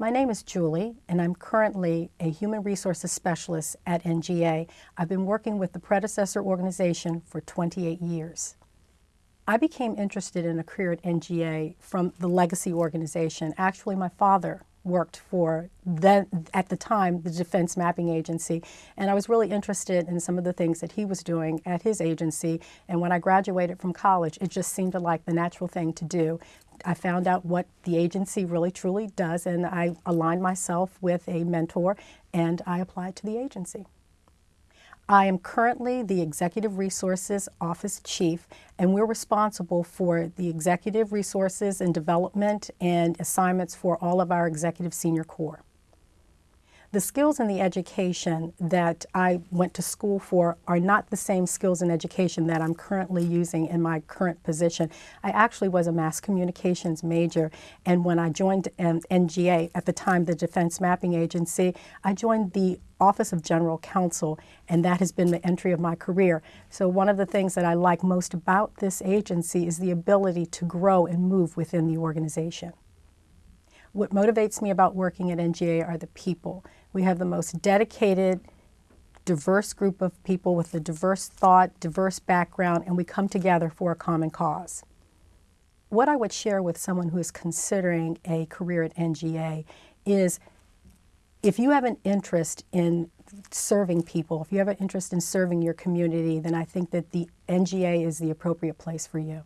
My name is Julie, and I'm currently a Human Resources Specialist at NGA. I've been working with the predecessor organization for 28 years. I became interested in a career at NGA from the legacy organization. Actually, my father worked for then at the time the Defense Mapping Agency and I was really interested in some of the things that he was doing at his agency and when I graduated from college it just seemed like the natural thing to do I found out what the agency really truly does, and I aligned myself with a mentor and I applied to the agency. I am currently the Executive Resources Office Chief, and we're responsible for the executive resources and development and assignments for all of our executive senior corps. The skills and the education that I went to school for are not the same skills and education that I'm currently using in my current position. I actually was a mass communications major, and when I joined um, NGA, at the time the Defense Mapping Agency, I joined the Office of General Counsel, and that has been the entry of my career. So one of the things that I like most about this agency is the ability to grow and move within the organization. What motivates me about working at NGA are the people. We have the most dedicated, diverse group of people with a diverse thought, diverse background, and we come together for a common cause. What I would share with someone who is considering a career at NGA is if you have an interest in serving people, if you have an interest in serving your community, then I think that the NGA is the appropriate place for you.